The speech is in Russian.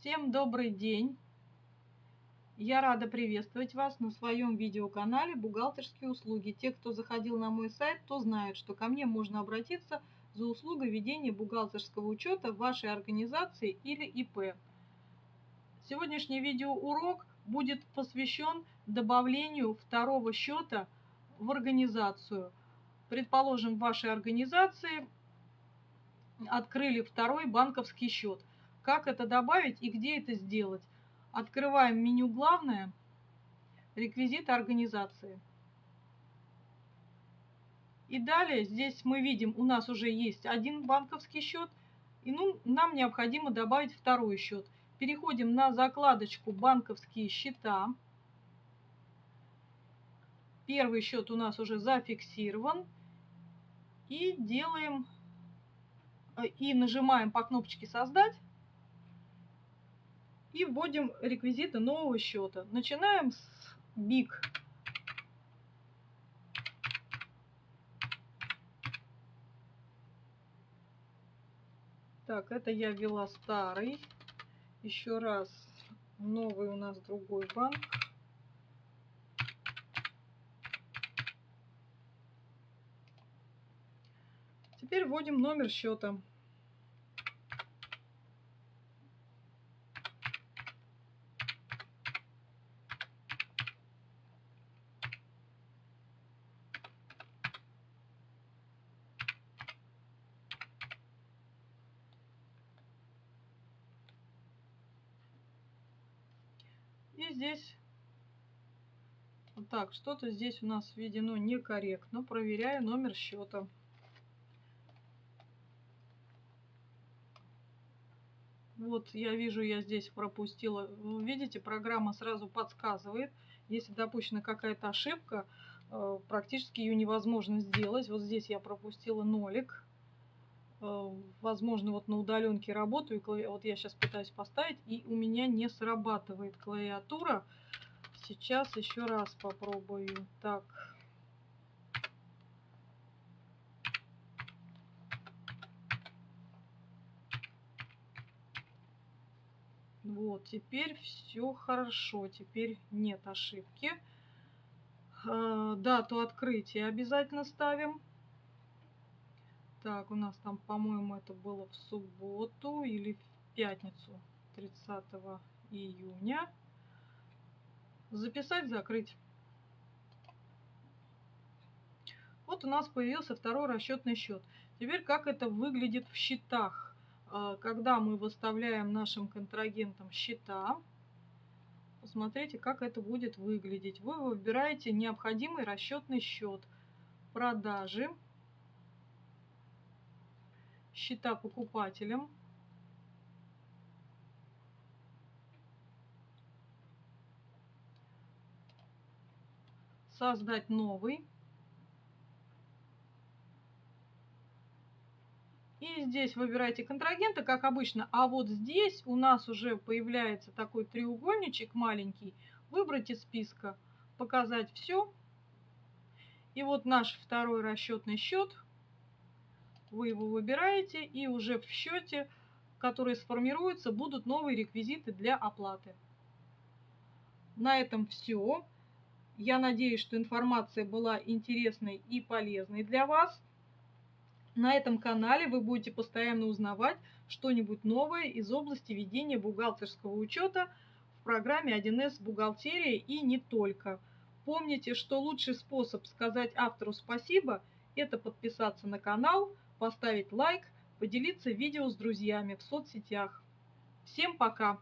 Всем добрый день! Я рада приветствовать вас на своем видеоканале «Бухгалтерские услуги». Те, кто заходил на мой сайт, то знают, что ко мне можно обратиться за услугой ведения бухгалтерского учета в вашей организации или ИП. Сегодняшний видеоурок будет посвящен добавлению второго счета в организацию. Предположим, в вашей организации открыли второй банковский счет. Как это добавить и где это сделать? Открываем меню «Главное», реквизиты организации. И далее здесь мы видим, у нас уже есть один банковский счет, и ну, нам необходимо добавить второй счет. Переходим на закладочку «Банковские счета». Первый счет у нас уже зафиксирован. И делаем, э, и нажимаем по кнопочке «Создать» и вводим реквизиты нового счета. Начинаем с BIG. Так, это я ввела старый. Еще раз, новый у нас другой банк. Теперь вводим номер счета. И здесь, вот так, что-то здесь у нас введено некорректно. Проверяю номер счета. Вот я вижу, я здесь пропустила. Видите, программа сразу подсказывает. Если допущена какая-то ошибка, э, практически ее невозможно сделать. Вот здесь я пропустила нолик. Э, возможно, вот на удаленке работаю, вот я сейчас пытаюсь поставить, и у меня не срабатывает клавиатура. Сейчас еще раз попробую. Так. Вот, теперь все хорошо, теперь нет ошибки. Э, дату открытия обязательно ставим. Так, у нас там, по-моему, это было в субботу или в пятницу 30 июня. Записать, закрыть. Вот у нас появился второй расчетный счет. Теперь как это выглядит в счетах. А, когда мы выставляем нашим контрагентам счета, посмотрите, как это будет выглядеть. Вы выбираете необходимый расчетный счет продажи счета покупателям. Создать новый. И здесь выбирайте контрагента, как обычно. А вот здесь у нас уже появляется такой треугольничек маленький. Выбрать из списка, показать все. И вот наш второй расчетный счет – вы его выбираете, и уже в счете, который сформируется, будут новые реквизиты для оплаты. На этом все. Я надеюсь, что информация была интересной и полезной для вас. На этом канале вы будете постоянно узнавать что-нибудь новое из области ведения бухгалтерского учета в программе 1С «Бухгалтерия» и не только. Помните, что лучший способ сказать автору спасибо – это подписаться на канал, поставить лайк, поделиться видео с друзьями в соцсетях. Всем пока!